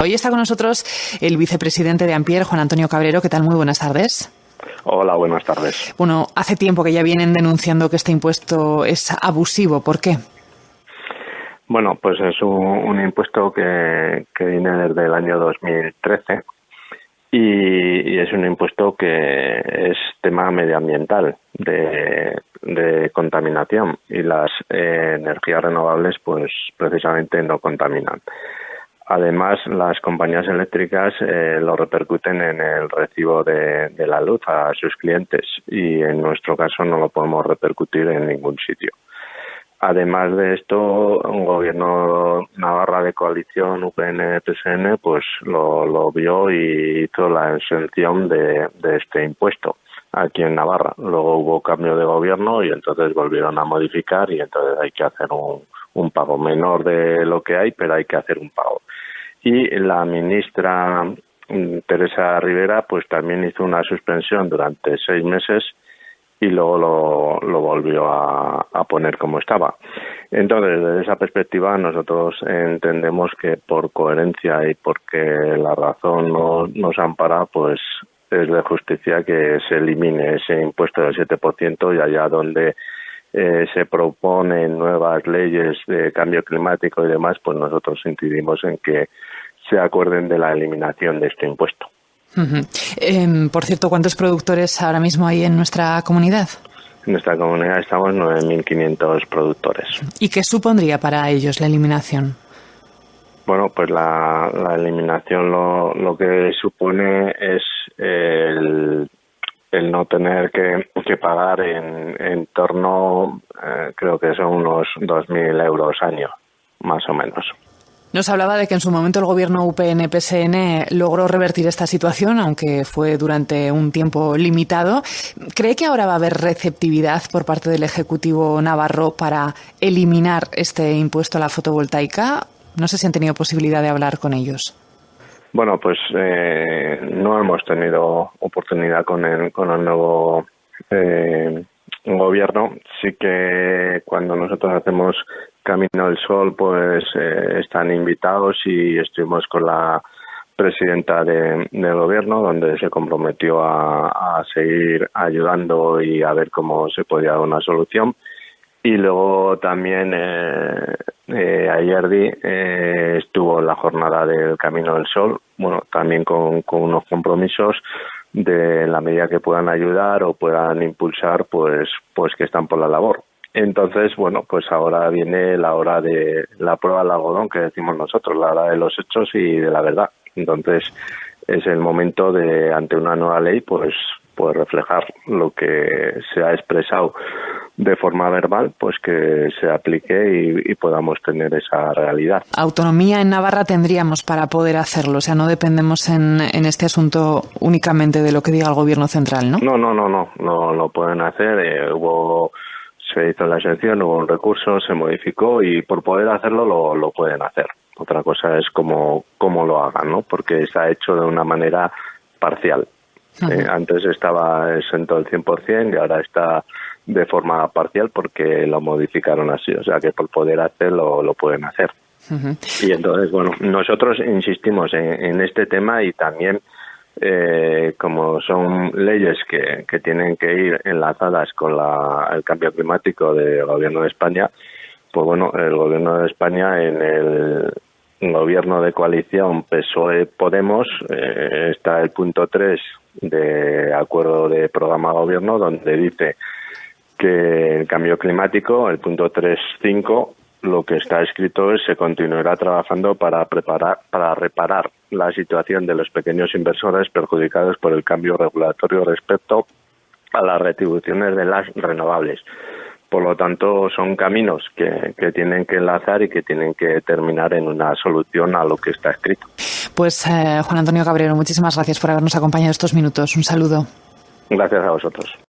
Hoy está con nosotros el vicepresidente de Ampier, Juan Antonio Cabrero. ¿Qué tal? Muy buenas tardes. Hola, buenas tardes. Bueno, hace tiempo que ya vienen denunciando que este impuesto es abusivo. ¿Por qué? Bueno, pues es un, impuesto que, viene desde el año 2013 y, es un impuesto que es tema medioambiental de, contaminación y las eh, energías renovables pues precisamente no contaminan. Además, las compañías eléctricas eh, lo repercuten en el recibo de, la luz a sus clientes y en nuestro caso no lo podemos repercutir en ningún sitio. Además de esto, un gobierno Navarra de coalición UPN-PSN pues lo, vio y hizo la exención de, este impuesto aquí en Navarra. Luego hubo cambio de gobierno y entonces volvieron a modificar y entonces hay que hacer un pago menor de lo que hay, pero hay que hacer un pago y la ministra mm, Teresa Rivera pues también hizo una suspensión durante seis meses y luego lo, volvió a, poner como estaba. Entonces, desde esa perspectiva, nosotros entendemos que por coherencia y porque la razón no, nos ampara, pues es de justicia que se elimine ese impuesto del 7% y allá donde eh, se proponen nuevas leyes de cambio climático y demás, pues nosotros incidimos en que se acuerden de la eliminación de este impuesto. Em, por cierto, ¿cuántos productores ahora mismo hay en nuestra comunidad? En nuestra comunidad estamos 9.500 productores. ¿Y qué supondría para ellos la eliminación? Bueno, pues la, eliminación lo, lo, que supone es el, el no tener que, que pagar en, en torno, eh, creo que son unos 2.000 euros año, más o menos. Nos hablaba de que en su momento el gobierno UPN-PSN logró revertir esta situación, aunque fue durante un tiempo limitado. ¿Cree que ahora va a haber receptividad por parte del Ejecutivo Navarro para eliminar este impuesto a la fotovoltaica? No sé si han tenido posibilidad de hablar con ellos. Bueno, pues eh, no hemos tenido oportunidad con el, con el nuevo eh, gobierno. Sí que cuando nosotros hacemos Camino del Sol, pues eh, están invitados y estuvimos con la presidenta de, del gobierno, donde se comprometió a, seguir ayudando y a ver cómo se podía dar una solución. Y luego también eh, eh, ayer eh, estuvo la jornada del Camino del Sol, bueno, también con, con unos compromisos de la medida que puedan ayudar o puedan impulsar, pues, pues que están por la labor. Entonces, bueno, pues ahora viene la hora de la prueba del algodón que decimos nosotros, la hora de los hechos y de la verdad. Entonces, es el momento de, ante una nueva ley, pues, pues reflejar lo que se ha expresado de forma verbal, pues que se aplique y, podamos tener esa realidad. Autonomía en Navarra tendríamos para poder hacerlo, o sea, no dependemos en, en este asunto únicamente de lo que diga el gobierno central, ¿no? No, no, no, no, no lo pueden hacer. Eh, hubo se hizo la exención, hubo un recurso, se modificó y por poder hacerlo lo, lo pueden hacer. Otra cosa es cómo, cómo lo hagan, ¿no? Porque está hecho de una manera parcial. Eh, antes estaba exento del 100% y ahora está de forma parcial porque lo modificaron así. O sea que por poder hacerlo lo pueden hacer. Y entonces, bueno, nosotros insistimos en, en este tema y también eh, como son leyes que, que, tienen que ir enlazadas con la, el cambio climático del gobierno de España, pues bueno, el gobierno de España en el gobierno de coalición PSOE-Podemos eh, está el punto 3 de acuerdo de programa gobierno donde dice que el cambio climático, el punto 3.5, lo que está escrito es se continuará trabajando para preparar para reparar la situación de los pequeños inversores perjudicados por el cambio regulatorio respecto a las retribuciones de las renovables. Por lo tanto, son caminos que, que tienen que enlazar y que tienen que terminar en una solución a lo que está escrito. Pues eh, Juan Antonio Cabrero, muchísimas gracias por habernos acompañado estos minutos. Un saludo. Gracias a vosotros.